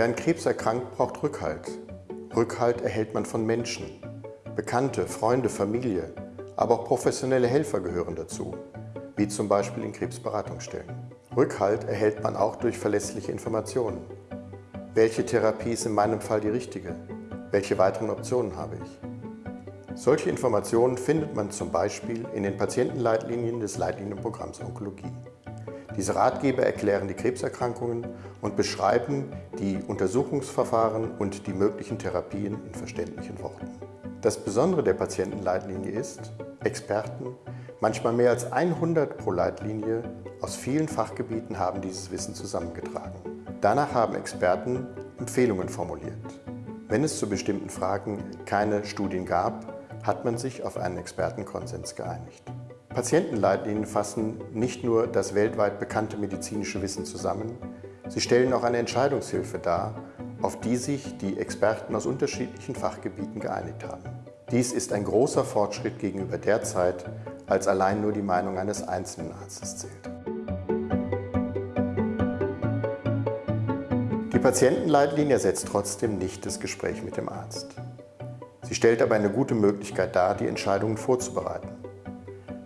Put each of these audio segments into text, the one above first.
Wer an Krebs erkrankt, braucht Rückhalt. Rückhalt erhält man von Menschen. Bekannte, Freunde, Familie, aber auch professionelle Helfer gehören dazu, wie zum Beispiel in Krebsberatungsstellen. Rückhalt erhält man auch durch verlässliche Informationen. Welche Therapie ist in meinem Fall die richtige? Welche weiteren Optionen habe ich? Solche Informationen findet man zum Beispiel in den Patientenleitlinien des Leitlinienprogramms Onkologie. Diese Ratgeber erklären die Krebserkrankungen und beschreiben die Untersuchungsverfahren und die möglichen Therapien in verständlichen Worten. Das Besondere der Patientenleitlinie ist, Experten, manchmal mehr als 100 pro Leitlinie, aus vielen Fachgebieten haben dieses Wissen zusammengetragen. Danach haben Experten Empfehlungen formuliert. Wenn es zu bestimmten Fragen keine Studien gab, hat man sich auf einen Expertenkonsens geeinigt. Patientenleitlinien fassen nicht nur das weltweit bekannte medizinische Wissen zusammen, sie stellen auch eine Entscheidungshilfe dar, auf die sich die Experten aus unterschiedlichen Fachgebieten geeinigt haben. Dies ist ein großer Fortschritt gegenüber der Zeit, als allein nur die Meinung eines einzelnen Arztes zählt. Die Patientenleitlinie ersetzt trotzdem nicht das Gespräch mit dem Arzt. Sie stellt aber eine gute Möglichkeit dar, die Entscheidungen vorzubereiten.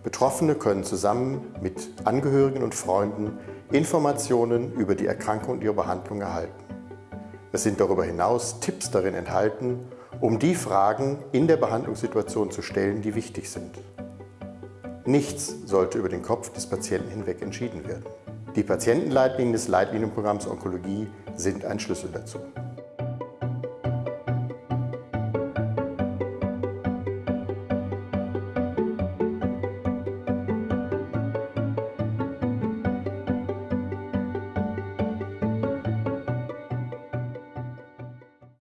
Betroffene können zusammen mit Angehörigen und Freunden Informationen über die Erkrankung und ihre Behandlung erhalten. Es sind darüber hinaus Tipps darin enthalten, um die Fragen in der Behandlungssituation zu stellen, die wichtig sind. Nichts sollte über den Kopf des Patienten hinweg entschieden werden. Die Patientenleitlinien des Leitlinienprogramms Onkologie sind ein Schlüssel dazu.